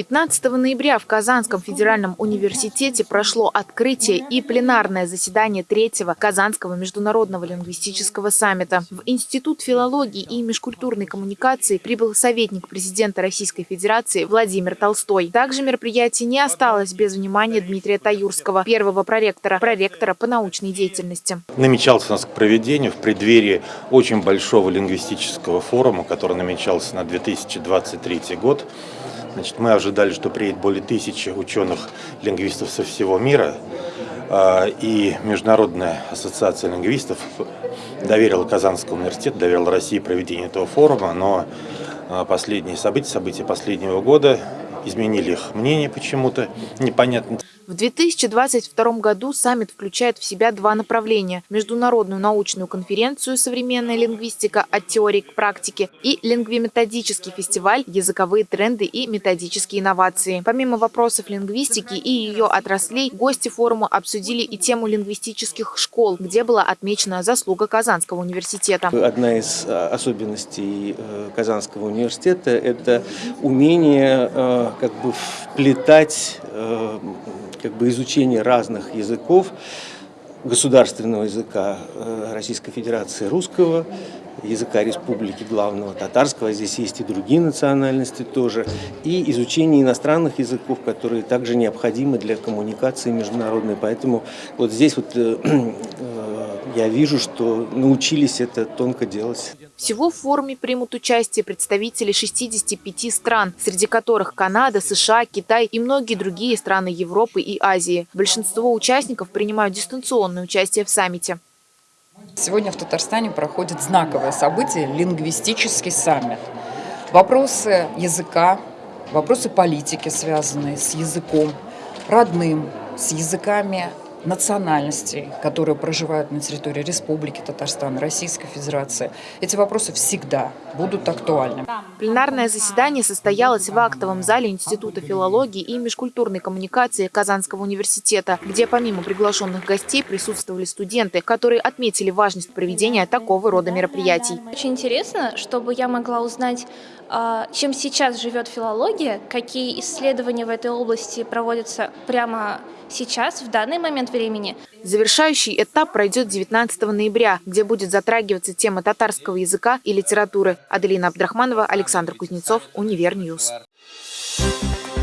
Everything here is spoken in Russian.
15 ноября в Казанском федеральном университете прошло открытие и пленарное заседание третьего Казанского международного лингвистического саммита. В Институт филологии и межкультурной коммуникации прибыл советник президента Российской Федерации Владимир Толстой. Также мероприятие не осталось без внимания Дмитрия Таюрского, первого проректора, проректора по научной деятельности. Намечался у нас к проведению в преддверии очень большого лингвистического форума, который намечался на 2023 год. Значит, мы ожидали, что приедет более тысячи ученых-лингвистов со всего мира. А, и Международная ассоциация лингвистов доверила Казанскому университету, доверила России проведение этого форума, но а, последние события, события последнего года изменили их мнение почему-то, непонятно. В 2022 году саммит включает в себя два направления – международную научную конференцию «Современная лингвистика. От теории к практике» и лингвиметодический фестиваль «Языковые тренды и методические инновации». Помимо вопросов лингвистики и ее отраслей, гости форума обсудили и тему лингвистических школ, где была отмечена заслуга Казанского университета. Одна из а, особенностей э, Казанского университета – это умение э, как бы вплетать э, как бы изучение разных языков, государственного языка э, Российской Федерации русского, языка республики главного татарского, здесь есть и другие национальности тоже, и изучение иностранных языков, которые также необходимы для коммуникации международной. Поэтому вот здесь вот э, э, я вижу, что научились это тонко делать. Всего в форуме примут участие представители 65 стран, среди которых Канада, США, Китай и многие другие страны Европы и Азии. Большинство участников принимают дистанционное участие в саммите. Сегодня в Татарстане проходит знаковое событие – лингвистический саммит. Вопросы языка, вопросы политики, связанные с языком родным, с языками национальностей, которые проживают на территории Республики Татарстан, Российской Федерации, эти вопросы всегда будут актуальны. Пленарное заседание состоялось в актовом зале Института филологии и межкультурной коммуникации Казанского университета, где помимо приглашенных гостей присутствовали студенты, которые отметили важность проведения такого рода мероприятий. Очень интересно, чтобы я могла узнать, а, чем сейчас живет филология, какие исследования в этой области проводятся прямо сейчас, в данный момент времени. Завершающий этап пройдет 19 ноября, где будет затрагиваться тема татарского языка и литературы. Аделина Абдрахманова, Александр Кузнецов, Univer News. Thank